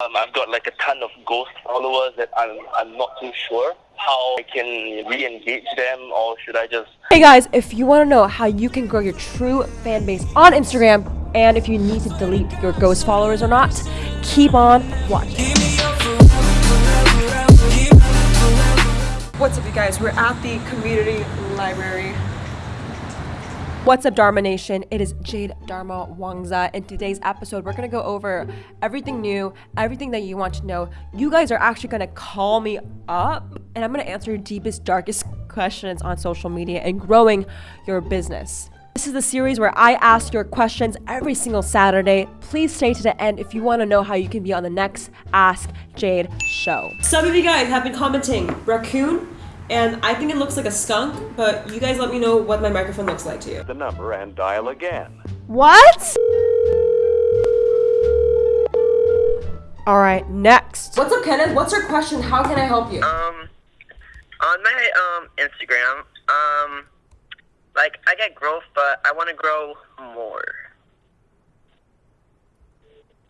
Um, I've got like a ton of ghost followers that I'm, I'm not too sure how I can re-engage them or should I just... Hey guys, if you want to know how you can grow your true fan base on Instagram and if you need to delete your ghost followers or not, keep on watching. What's up you guys? We're at the community library What's up, Dharma Nation? It is Jade Darmawangsa. In today's episode, we're to go over everything new, everything that you want to know. You guys are actually to call me up, and I'm to answer your deepest, darkest questions on social media and growing your business. This is the series where I ask your questions every single Saturday. Please stay to the end if you want to know how you can be on the next Ask Jade show. Some of you guys have been commenting, raccoon, and I think it looks like a skunk, but you guys let me know what my microphone looks like to you. The number and dial again. What? All right, next. What's up, Kenneth? What's your question? How can I help you? Um, on my um Instagram, um, like I get growth, but I want to grow more.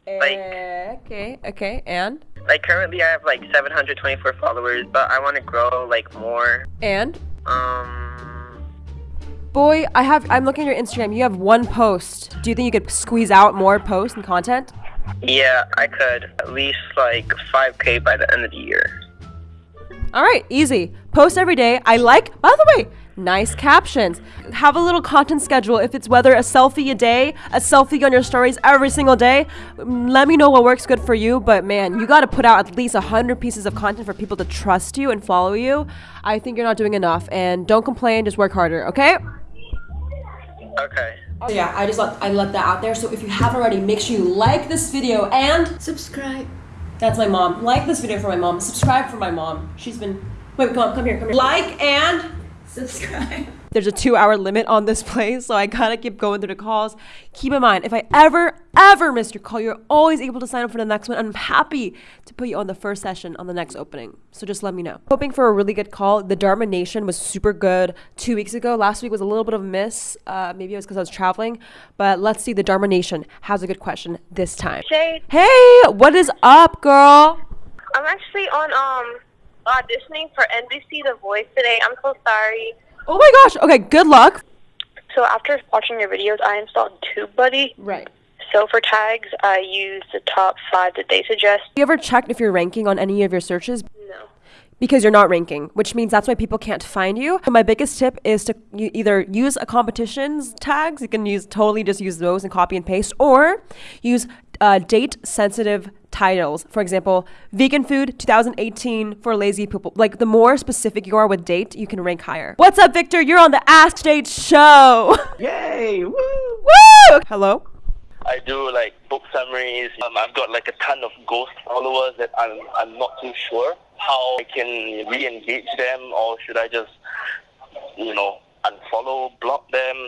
Like, uh, okay, okay, and? Like currently I have like 724 followers, but I want to grow like more. And? Um. Boy, I have. I'm looking at your Instagram. You have one post. Do you think you could squeeze out more posts and content? Yeah, I could. At least like 5k by the end of the year. All right, easy. Post every day. I like. By the way, nice captions. Have a little content schedule. If it's whether a selfie a day, a selfie on your stories every single day, let me know what works good for you. But man, you got to put out at least 100 pieces of content for people to trust you and follow you. I think you're not doing enough. And don't complain, just work harder, okay? Okay. So yeah, I just let I let that out there. So if you haven't already, make sure you like this video and subscribe. That's my mom. Like this video for my mom. Subscribe for my mom. She's been wait, come on, come here, come here. Like and subscribe. There's a two hour limit on this place, so I gotta keep going through the calls. Keep in mind, if I ever, ever miss your call, you're always able to sign up for the next one. I'm happy to put you on the first session on the next opening. So just let me know. Hoping for a really good call. The Dharma Nation was super good two weeks ago. Last week was a little bit of a miss. Uh, maybe it was because I was traveling. But let's see, the Dharma Nation has a good question this time. Jade. Hey, what is up, girl? I'm actually on um auditioning for NBC The Voice today. I'm so sorry. Oh my gosh. Okay, good luck. So after watching your videos, I installed TubeBuddy. Right. So for tags, I use the top five that they suggest. You ever checked if you're ranking on any of your searches? No. Because you're not ranking, which means that's why people can't find you. So my biggest tip is to either use a competitions tags. You can use totally just use those and copy and paste, or use uh, date sensitive titles. For example, vegan food 2018 for lazy people. Like the more specific you are with date, you can rank higher. What's up, Victor? You're on the Ask Jade show. Yay! Woo! Woo! Hello. I do like book summaries. Um, I've got like a ton of ghost followers that I'm I'm not too sure how I can re-engage them or should I just you know unfollow, block them.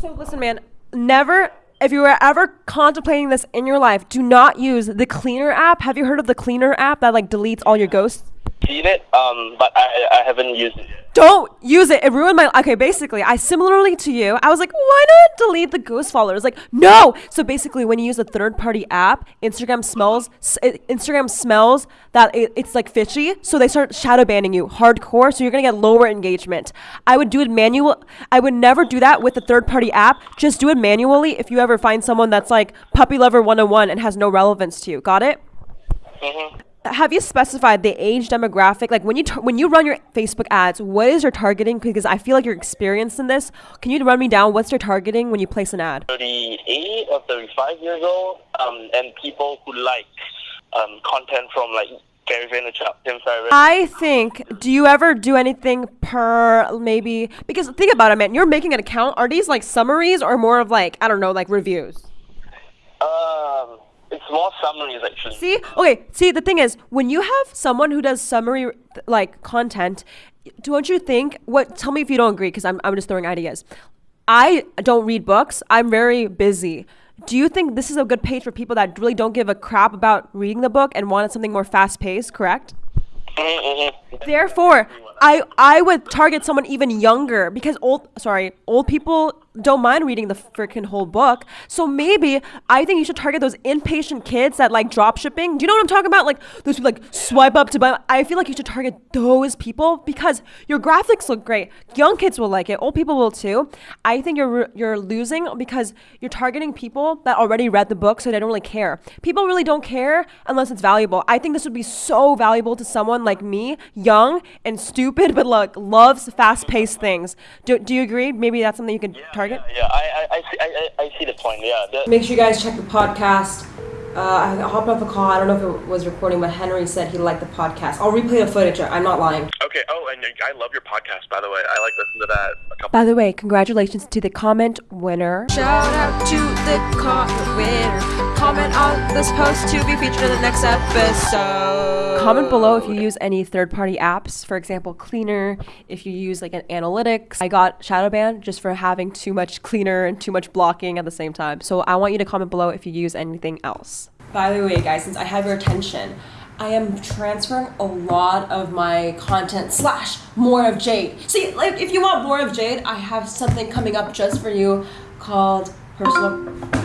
So listen, man. Never if you were ever contemplating this in your life, do not use the Cleaner app. Have you heard of the Cleaner app that like deletes all your ghosts? Seen it, um, but I, I haven't used it don't use it. It ruined my. Okay, basically, I similarly to you, I was like, why not delete the ghost followers? Like, no. So basically, when you use a third-party app, Instagram smells. Instagram smells that it, it's like fishy, so they start shadow banning you hardcore. So you're gonna get lower engagement. I would do it manual. I would never do that with a third-party app. Just do it manually if you ever find someone that's like puppy lover 101 and has no relevance to you. Got it? Mm-hmm have you specified the age demographic? Like when you when you run your Facebook ads, what is your targeting? Because I feel like you're experienced in this. Can you run me down? What's your targeting when you place an ad? 38 or 35 years old, um, and people who like um, content from like Gary Vaynerchuk, Tim Ferriss. I think. Do you ever do anything per maybe? Because think about it, man. You're making an account. Are these like summaries or more of like I don't know, like reviews? Um it's more summaries actually. See, okay. See, the thing is, when you have someone who does summary like content, don't you think? What? Tell me if you don't agree, because I'm I'm just throwing ideas. I don't read books. I'm very busy. Do you think this is a good page for people that really don't give a crap about reading the book and wanted something more fast paced? Correct. Mm-hmm. Therefore, I I would target someone even younger because old sorry, old people don't mind reading the freaking whole book. So maybe I think you should target those impatient kids that like drop shipping. Do you know what I'm talking about? Like those people like swipe up to buy. I feel like you should target those people because your graphics look great. Young kids will like it. Old people will too. I think you're you're losing because you're targeting people that already read the book, so they don't really care. People really don't care unless it's valuable. I think this would be so valuable to someone like me, young and stupid, but like loves fast-paced things. Do, do you agree? Maybe that's something you could target. Yeah, I, I, I, see, I, I I see the point. Yeah, the, Make sure you guys check the podcast. Uh, I hopped off a call. I don't know if it was recording, but Henry said he liked the podcast. I'll replay the footage. I'm not lying. Okay. Oh, and I love your podcast, by the way. I like listening to that a couple. By the way, congratulations to the comment winner. Shout out to the comment winner. Comment on this post to be featured in the next episode. Comment below if you oh, use any third party apps, for example, Cleaner, if you use like an analytics. I got shadow banned just for having too much cleaner and too much blocking at the same time. So I want you to comment below if you use anything else. By the way, guys, since I have your attention, I am transferring a lot of my content slash more of Jade. See, like if you want more of Jade, I have something coming up just for you called personal.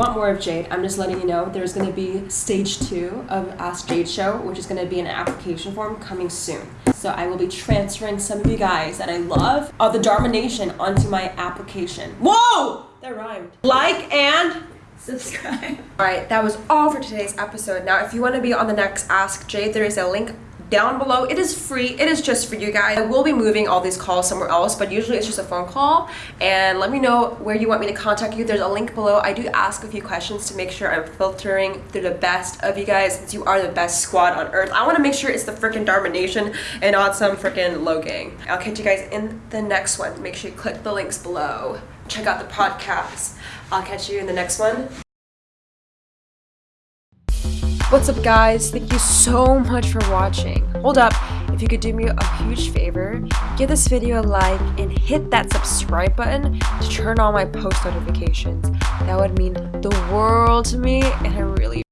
Want more of Jade, I'm just letting you know there's going to be stage two of Ask Jade Show, which is going to be an application form coming soon. So I will be transferring some of you guys that I love of the Dharma Nation onto my application. Whoa! That rhymed. Like and subscribe. All right, that was all for today's episode. Now, if you want to be on the next Ask Jade, there is a link down below. It is free. It is just for you guys. I will be moving all these calls somewhere else, but usually it's just a phone call. And let me know where you want me to contact you. There's a link below. I do ask a few questions to make sure I'm filtering through the best of you guys since you are the best squad on earth. I want to make sure it's the freaking Dharma Nation and not some freaking low gang. I'll catch you guys in the next one. Make sure you click the links below. Check out the podcast. I'll catch you in the next one. What's up guys? Thank you so much for watching. Hold up, if you could do me a huge favor, give this video a like and hit that subscribe button to turn on my post notifications. That would mean the world to me and I really